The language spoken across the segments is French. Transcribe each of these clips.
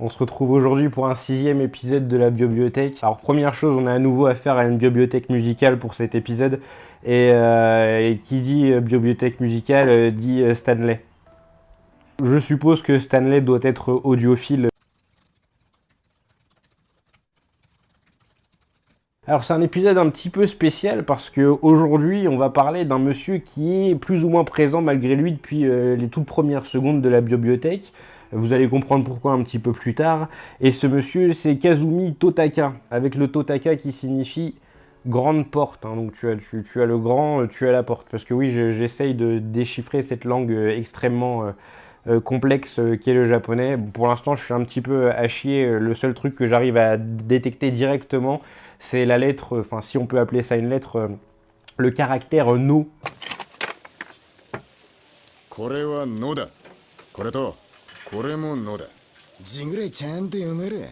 On se retrouve aujourd'hui pour un sixième épisode de la bibliothèque. Alors première chose, on a à nouveau affaire à une bibliothèque musicale pour cet épisode. Et, euh, qui dit euh, bibliothèque musicale euh, dit Stanley. Je suppose que Stanley doit être audiophile. Alors c'est un épisode un petit peu spécial parce que aujourd'hui on va parler d'un monsieur qui est plus ou moins présent malgré lui depuis les toutes premières secondes de la bibliothèque. Vous allez comprendre pourquoi un petit peu plus tard. Et ce monsieur c'est Kazumi Totaka, avec le Totaka qui signifie grande porte. Hein. Donc tu as, tu, as, le grand, tu as la porte. Parce que oui, j'essaye de déchiffrer cette langue euh, extrêmement... Euh, complexe qui est le japonais. Pour l'instant, je suis un petit peu à chier. Le seul truc que j'arrive à détecter directement, c'est la lettre, enfin si on peut appeler ça une lettre, euh, le caractère no. これはのだ。これと、 これものだ。字ぐらいちゃんと読める。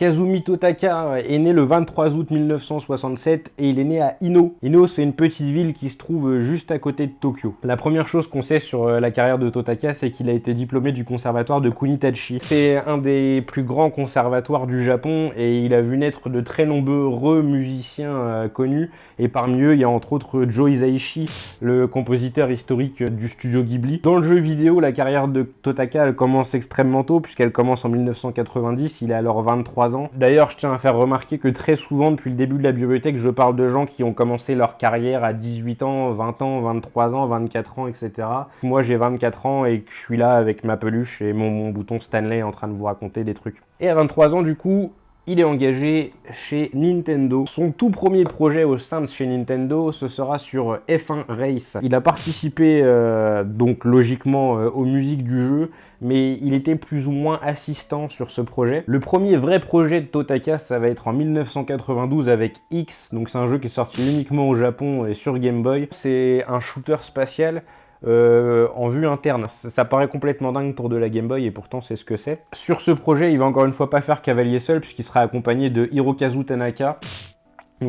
Kazumi Totaka est né le 23 août 1967 et il est né à Ino. Ino, c'est une petite ville qui se trouve juste à côté de Tokyo. La première chose qu'on sait sur euh, la carrière de Totaka, c'est qu'il a été diplômé du conservatoire de Kunitachi. C'est un des plus grands conservatoires du Japon et il a vu naître de très nombreux musiciens euh, connus. Et parmi eux, il y a entre autres Joe Hisaishi, le compositeur historique du studio Ghibli. Dans le jeu vidéo, la carrière de Totaka commence extrêmement tôt puisqu'elle commence en 1990. Il a alors 23 D'ailleurs, je tiens à faire remarquer que très souvent, depuis le début de la bibliothèque, je parle de gens qui ont commencé leur carrière à 18 ans, 20 ans, 23 ans, 24 ans, etc. Moi, j'ai 24 ans et je suis là avec ma peluche et mon, mon bouton Stanley en train de vous raconter des trucs. Et à 23 ans, du coup, il est engagé chez Nintendo. Son tout premier projet au sein de chez Nintendo, ce sera sur F1 Race. Il a participé euh, donc logiquement euh, aux musiques du jeu, mais il était plus ou moins assistant sur ce projet. Le premier vrai projet de Totaka, ça va être en 1992 avec X, donc c'est un jeu qui est sorti uniquement au Japon et sur Game Boy. C'est un shooter spatial euh, en vue interne. Ça, paraît complètement dingue pour de la Game Boy et pourtant c'est ce que c'est. Sur ce projet, il va encore une fois pas faire cavalier seul puisqu'il sera accompagné de Hirokazu Tanaka,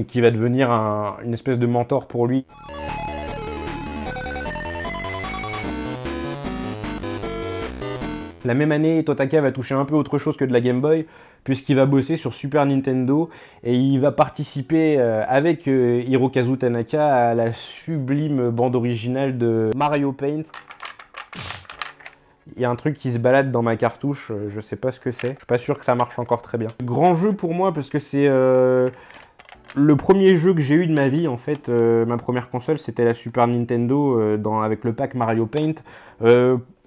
qui va devenir une espèce de mentor pour lui. La même année, Totaka va toucher un peu autre chose que de la Game Boy, puisqu'il va bosser sur Super Nintendo et il va participer euh, avec euh, Hirokazu Tanaka à la sublime bande originale de Mario Paint. Il y a un truc qui se balade dans ma cartouche, euh, je sais pas ce que c'est. Je suis pas sûr que ça marche encore très bien. Grand jeu pour moi parce que c'est le premier jeu que j'ai eu de ma vie, en fait, ma première console, c'était la Super Nintendo avec le pack Mario Paint.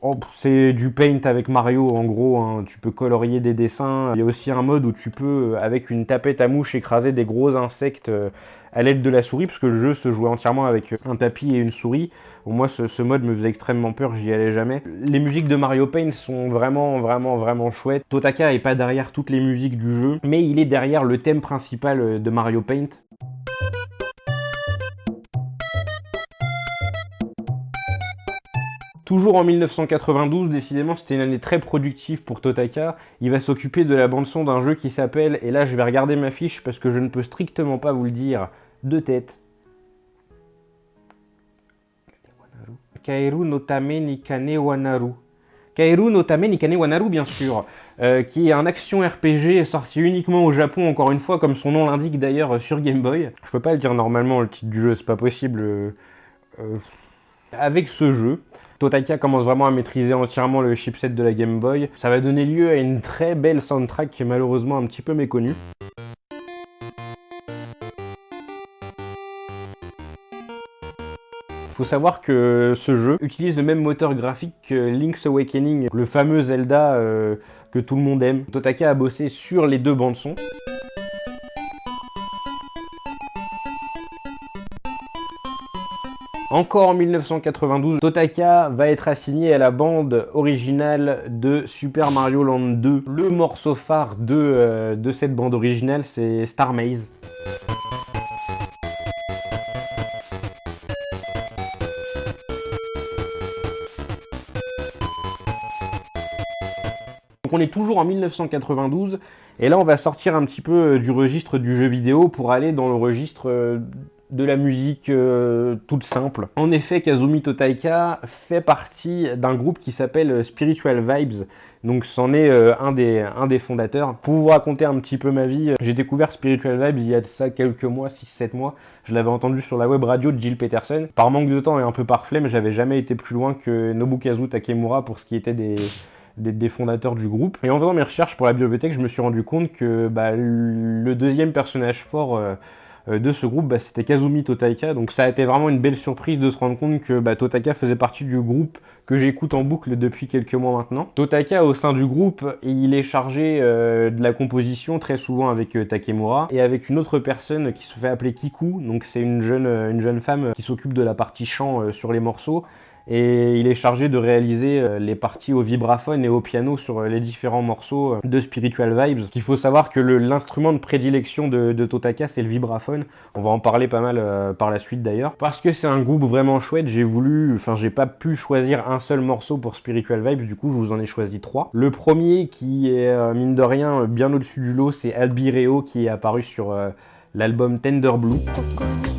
Oh, c'est du paint avec Mario en gros, hein. tu peux colorier des dessins. Il y a aussi un mode où tu peux, avec une tapette à mouche, écraser des gros insectes euh, à l'aide de la souris, parce que le jeu se jouait entièrement avec un tapis et une souris. Moi, ce, mode me faisait extrêmement peur, j'y allais jamais. Les musiques de Mario Paint sont vraiment, vraiment, vraiment chouettes. Totaka est pas derrière toutes les musiques du jeu, mais il est derrière le thème principal de Mario Paint. Toujours en 1992, décidément c'était une année très productive pour Totaka, il va s'occuper de la bande-son d'un jeu qui s'appelle, et là je vais regarder ma fiche parce que je ne peux strictement pas vous le dire de tête. Kairu no Tame Nikane Wanaru. Kairu no Tame Nikane Wanaru, bien sûr, euh, qui est un action RPG sorti uniquement au Japon, encore une fois, comme son nom l'indique d'ailleurs sur Game Boy. Je peux pas le dire normalement, le titre du jeu, c'est pas possible. Euh, euh, avec ce jeu, Totaka commence vraiment à maîtriser entièrement le chipset de la Game Boy. Ça va donner lieu à une très belle soundtrack qui est malheureusement un petit peu méconnue. Faut savoir que ce jeu utilise le même moteur graphique que Link's Awakening, le fameux Zelda euh, que tout le monde aime. Totaka a bossé sur les deux bandes son. Encore en 1992, Totaka va être assigné à la bande originale de Super Mario Land 2. Le morceau phare de, euh, de cette bande originale, c'est Star Maze. Donc on est toujours en 1992, et là on va sortir un petit peu du registre du jeu vidéo pour aller dans le registre euh, de la musique euh, toute simple. En effet, Kazumi Totaika fait partie d'un groupe qui s'appelle Spiritual Vibes, donc c'en est euh, un, des, fondateurs. Pour vous raconter un petit peu ma vie, j'ai découvert Spiritual Vibes il y a ça quelques mois, 6-7 mois. Je l'avais entendu sur la web radio de Jill Peterson. Par manque de temps et un peu par flemme, j'avais jamais été plus loin que Nobukazu Takemura pour ce qui était des, fondateurs du groupe. Et en faisant mes recherches pour la bibliothèque, je me suis rendu compte que bah, le deuxième personnage fort euh, euh, de ce groupe, bah, c'était Kazumi Totaika. Donc ça a été vraiment une belle surprise de se rendre compte que bah, faisait partie du groupe que j'écoute en boucle depuis quelques mois maintenant. Totaika, au sein du groupe, il est chargé euh, de la composition, très souvent avec euh, Takemura, et avec une autre personne qui se fait appeler Kiku. Donc c'est une jeune, une jeune femme qui s'occupe de la partie chant sur les morceaux et il est chargé de réaliser euh, les parties au vibraphone et au piano sur euh, les différents morceaux euh, de Spiritual Vibes. Il faut savoir que l'instrument de prédilection de, Totaka c'est le vibraphone. On va en parler pas mal par la suite d'ailleurs. Parce que c'est un groupe vraiment chouette, j'ai voulu, enfin j'ai pas pu choisir un seul morceau pour Spiritual Vibes, du coup je vous en ai choisi trois. Le premier qui est mine de rien bien au-dessus du lot, c'est Albireo qui est apparu sur l'album Tender Blue.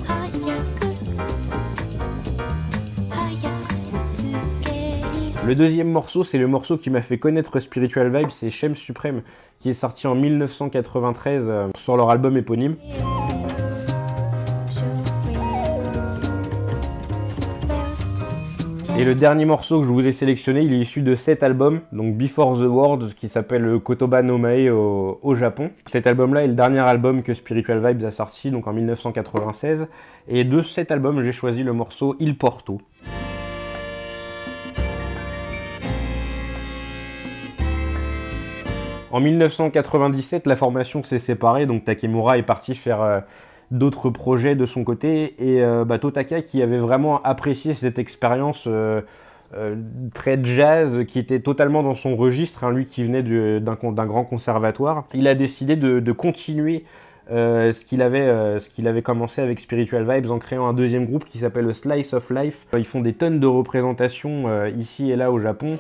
Le deuxième morceau, c'est le morceau qui m'a fait connaître Spiritual Vibe, c'est Shem Supreme, qui est sorti en 1993 euh, sur leur album éponyme. Et le dernier morceau que je vous ai sélectionné, il est issu de cet album, donc Before the World, qui s'appelle Kotoba no Mae au, au, Japon. Cet album-là est le dernier album que Spiritual Vibes a sorti, donc en 1996. Et de cet album, j'ai choisi le morceau Il Porto. En 1997, la formation s'est séparée, donc Takemura est parti faire euh, d'autres projets de son côté, et euh, bah, Totaka, qui avait vraiment apprécié cette expérience euh, très jazz, qui était totalement dans son registre, hein, lui qui venait d'un grand conservatoire, il a décidé de, continuer ce qu'il avait, commencé avec Spiritual Vibes en créant un deuxième groupe qui s'appelle Slice of Life. Ils font des tonnes de représentations ici et là au Japon.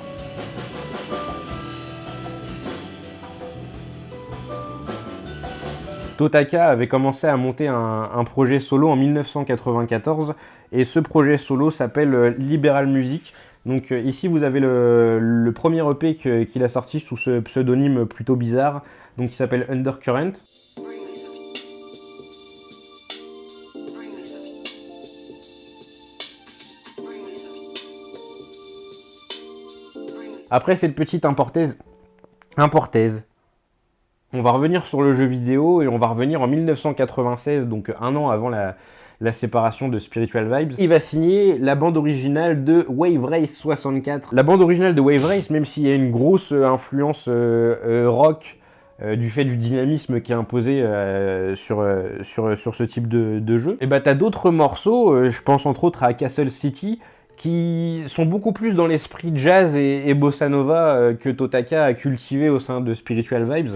Totaka avait commencé à monter un, projet solo en 1994 et ce projet solo s'appelle euh, Liberal Music. Donc euh, ici vous avez le, premier EP qu'il a sorti sous ce pseudonyme plutôt bizarre, donc qui s'appelle Undercurrent. Après cette petite importaise, importaise, on va revenir sur le jeu vidéo et on va revenir en 1996, donc un an avant la, séparation de Spiritual Vibes. Il va signer la bande originale de Wave Race 64. La bande originale de Wave Race, même s'il y a une grosse euh, influence euh, euh, rock du fait du dynamisme qui est imposé sur, ce type de, jeu, et eh bah ben, t'as d'autres morceaux, je pense entre autres à Castle City, qui sont beaucoup plus dans l'esprit jazz et, bossa nova que Totaka a cultivé au sein de Spiritual Vibes.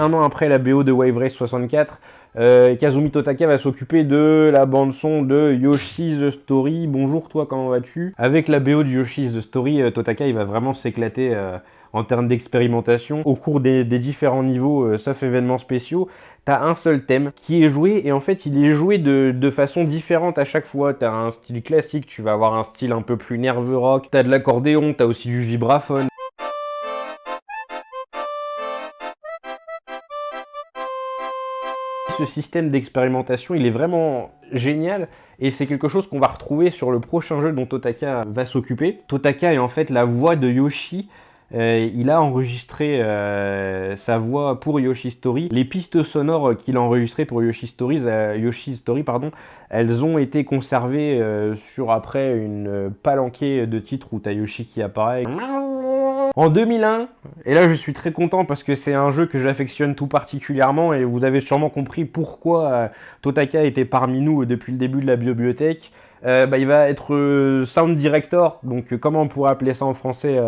un an après la BO de Wave Race 64, euh, Kazumi Totaka va s'occuper de la bande-son de Yoshi's Story. Bonjour toi, comment vas-tu? Avec la BO de Yoshi's Story, euh, Totaka va vraiment s'éclater euh, en termes d'expérimentation. Au cours des, différents niveaux, sauf événements spéciaux, t'as un seul thème qui est joué et en fait il est joué de, de façon différente à chaque fois. T'as un style classique, tu vas avoir un style un peu plus nerveux rock, t'as de l'accordéon, t'as aussi du vibraphone. ce système d'expérimentation, il est vraiment génial et c'est quelque chose qu'on va retrouver sur le prochain jeu dont Totaka va s'occuper. Totaka est en fait la voix de Yoshi. Euh, il a enregistré euh, sa voix pour Yoshi Story. Les pistes sonores qu'il a enregistrées pour Yoshi Stories, euh, Yoshi Story, pardon, elles ont été conservées sur après une palanquée de titres où t'as Yoshi qui apparaît. En 2001, et là je suis très content parce que c'est un jeu que j'affectionne tout particulièrement et vous avez sûrement compris pourquoi euh, Totaka était parmi nous depuis le début de la bibliothèque. Euh, bah, il va être euh, sound director, donc comment on pourrait appeler ça en français,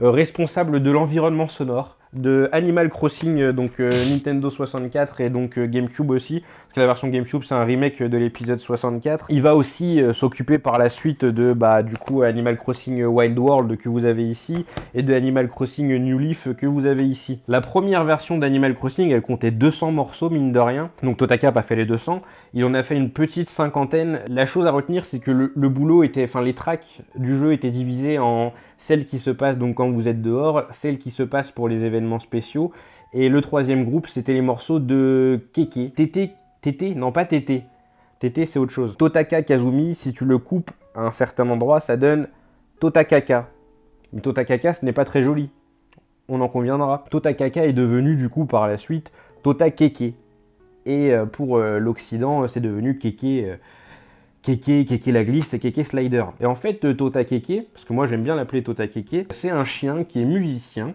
responsable de l'environnement sonore de Animal Crossing, donc Nintendo 64 et donc GameCube aussi, parce que la version GameCube c'est un remake de l'épisode 64. Il va aussi s'occuper par la suite de bah, du coup Animal Crossing Wild World que vous avez ici et de Animal Crossing New Leaf que vous avez ici. La première version d'Animal Crossing elle comptait 200 morceaux mine de rien, donc Totaka a fait les 200, il en a fait une petite cinquantaine. La chose à retenir c'est que le, boulot était, enfin les tracks du jeu étaient divisés en celle qui se passe donc quand vous êtes dehors, celle qui se passe pour les événements spéciaux, et le troisième groupe, c'était les morceaux de Keke. Tété, Tété? Non, pas Tété. Tété, c'est autre chose. Totaka Kazumi, si tu le coupes à un certain endroit, ça donne Totakaka. Mais Totakaka, ce n'est pas très joli. On en conviendra. Totakaka est devenu du coup par la suite Totakeke. Et euh, pour euh, l'Occident, c'est devenu Keke Keke, Keke la glisse et Keke Slider. Et en fait, euh, Tota Keke, parce que moi j'aime bien l'appeler Tota Keke, c'est un chien qui est musicien.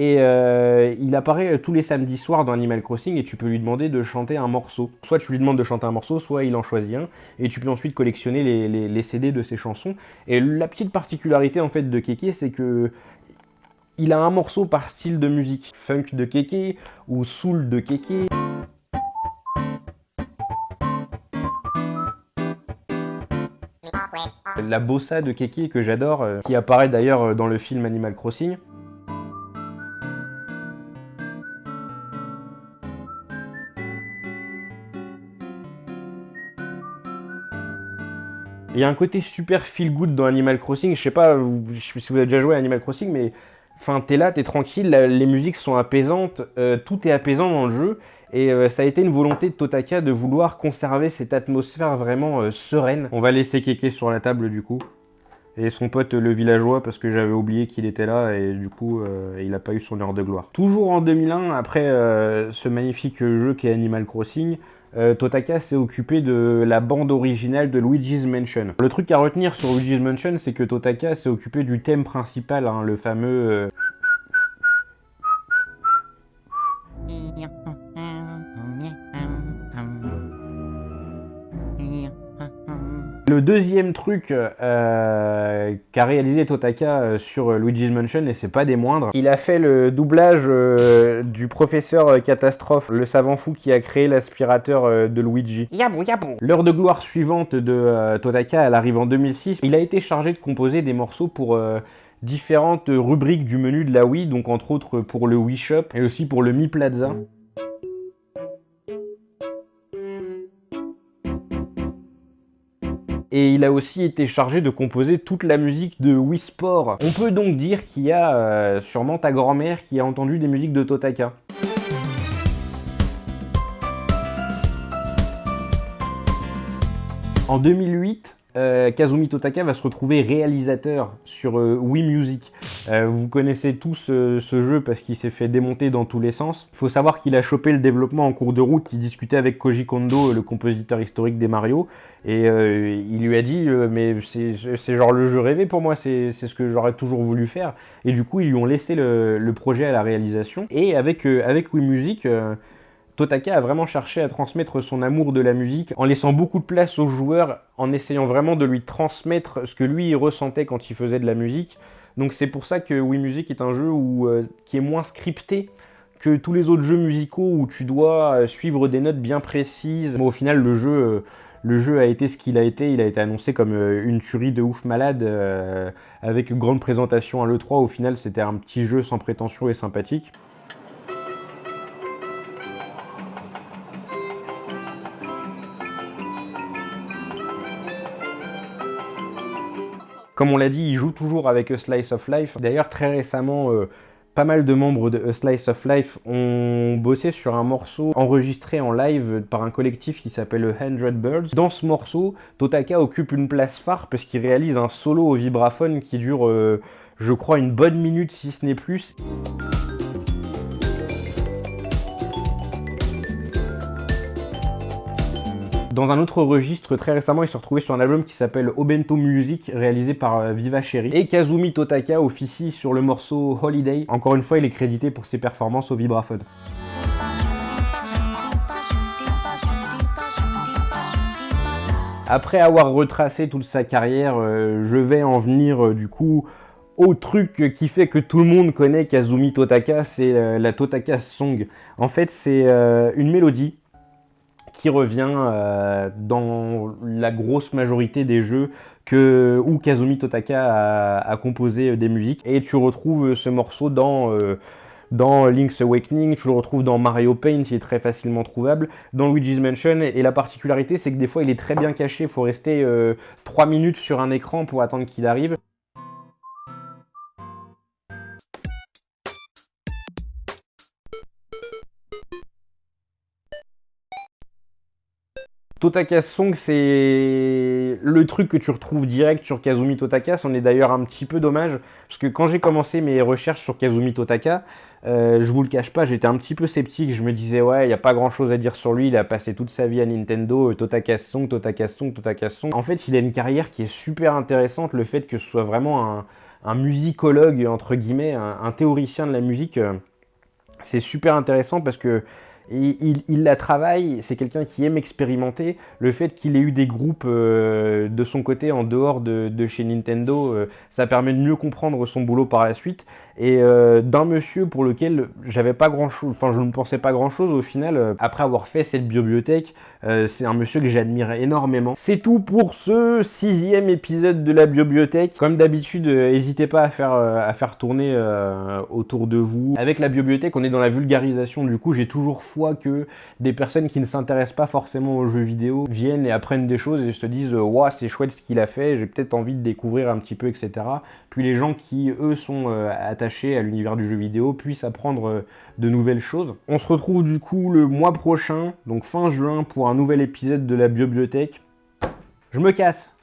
Et euh, il apparaît tous les samedis soirs dans Animal Crossing et tu peux lui demander de chanter un morceau. Soit tu lui demandes de chanter un morceau, soit il en choisit un. Et tu peux ensuite collectionner les, CD de ses chansons. Et la petite particularité en fait de Keke, c'est que il a un morceau par style de musique. Funk de Keke ou soul de Keke. La bossa de Keke que j'adore, euh, qui apparaît d'ailleurs euh, dans le film Animal Crossing. Il y a un côté super feel good dans Animal Crossing. Je sais pas si vous avez déjà joué à Animal Crossing, mais enfin, t'es là, t'es tranquille, les musiques sont apaisantes, euh, tout est apaisant dans le jeu. Et euh, ça a été une volonté de Totaka de vouloir conserver cette atmosphère vraiment euh, sereine. On va laisser Keke sur la table du coup. Et son pote le villageois parce que j'avais oublié qu'il était là et du coup euh, il n'a pas eu son heure de gloire. Toujours en 2001, après ce magnifique jeu qui est Animal Crossing, Totaka s'est occupé de la bande originale de Luigi's Mansion. Le truc à retenir sur Luigi's Mansion, c'est que Totaka s'est occupé du thème principal, hein, le fameux... Le deuxième truc euh, qu'a réalisé Totaka euh, sur Luigi's Mansion, et c'est pas des moindres, il a fait le doublage euh, du professeur Catastrophe, le savant fou qui a créé l'aspirateur de Luigi. Yabou yabou L'heure de gloire suivante de Totaka, elle arrive en 2006. Il a été chargé de composer des morceaux pour différentes rubriques du menu de la Wii, donc entre autres pour le Wii Shop et aussi pour le Mi Plaza. Et il a aussi été chargé de composer toute la musique de Wii Sport. On peut donc dire qu'il y a euh, sûrement ta grand-mère qui a entendu des musiques de Totaka. En 2008, euh, Kazumi Totaka va se retrouver réalisateur sur euh, Wii Music. Euh, vous connaissez tous ce jeu parce qu'il s'est fait démonter dans tous les sens. Il faut savoir qu'il a chopé le développement en cours de route, il discutait avec Koji Kondo, le compositeur historique des Mario, et il lui a dit mais c'est genre le jeu rêvé pour moi, c'est ce que j'aurais toujours voulu faire. Et du coup ils lui ont laissé le, le projet à la réalisation. Et avec, avec Wii Music, Totaka a vraiment cherché à transmettre son amour de la musique en laissant beaucoup de place aux joueurs, en essayant vraiment de lui transmettre ce que lui ressentait quand il faisait de la musique. Donc c'est pour ça que Wii Music est un jeu euh, qui est moins scripté que tous les autres jeux musicaux où tu dois euh, suivre des notes bien précises. au final, le jeu, euh, le jeu a été ce qu'il a été. Il a été annoncé comme une tuerie de ouf malade avec une grande présentation à l'E3. Au final, c'était un petit jeu sans prétention et sympathique. Comme on l'a dit, il joue toujours avec A Slice of Life. D'ailleurs, très récemment, euh, pas mal de membres de A Slice of Life ont bossé sur un morceau enregistré en live par un collectif qui s'appelle 100 Birds. Dans ce morceau, Totaka occupe une place phare parce qu'il réalise un solo au vibraphone qui dure, euh, je crois, une bonne minute si ce n'est plus. Dans un autre registre, très récemment, il s'est retrouvé sur un album qui s'appelle Obento Music, réalisé par euh, Viva Cherry. Et Kazumi Totaka officie sur le morceau Holiday. Encore une fois, il est crédité pour ses performances au vibraphone. Après avoir retracé toute sa carrière, euh, je vais en venir euh, du coup au truc qui fait que tout le monde connaît Kazumi Totaka, c'est la Totaka Song. En fait, c'est une mélodie qui revient euh, dans la grosse majorité des jeux que, où Kazumi Totaka a, composé des musiques. Et tu retrouves ce morceau dans, dans Link's Awakening, tu le retrouves dans Mario Paint, il est très facilement trouvable, dans Luigi's Mansion, et la particularité c'est que des fois il est très bien caché, il faut rester 3 minutes sur un écran pour attendre qu'il arrive. Totakas Song, c'est le truc que tu retrouves direct sur Kazumi Totaka. C'en est d'ailleurs un petit peu dommage, parce que quand j'ai commencé mes recherches sur Kazumi Totaka, euh, je vous le cache pas, j'étais un petit peu sceptique. Je me disais, ouais, il n'y a pas grand chose à dire sur lui. Il a passé toute sa vie à Nintendo. Totakas Song, Totakas Song, Totakas Song. En fait, il a une carrière qui est super intéressante. Le fait que ce soit vraiment un, musicologue, entre guillemets, un, théoricien de la musique, euh, c'est super intéressant parce que il, la travaille, c'est quelqu'un qui aime expérimenter. Le fait qu'il ait eu des groupes euh, de son côté en dehors de, chez Nintendo, euh, ça permet de mieux comprendre son boulot par la suite. Et euh, d'un monsieur pour lequel j'avais pas grand chose, enfin je ne pensais pas grand chose au final, après avoir fait cette bibliothèque, c'est un monsieur que j'admire énormément. C'est tout pour ce sixième épisode de la bibliothèque. Comme d'habitude, n'hésitez pas à faire, à faire tourner autour de vous. Avec la bibliothèque, on est dans la vulgarisation, du coup j'ai toujours fou que des personnes qui ne s'intéressent pas forcément aux jeux vidéo viennent et apprennent des choses et se disent Waouh, c'est chouette ce qu'il a fait, j'ai peut-être envie de découvrir un petit peu, etc. Puis les gens qui, eux, sont euh, à l'univers du jeu vidéo puisse apprendre euh, de nouvelles choses. On se retrouve du coup le mois prochain, donc fin juin, pour un nouvel épisode de la bibliothèque. Je me casse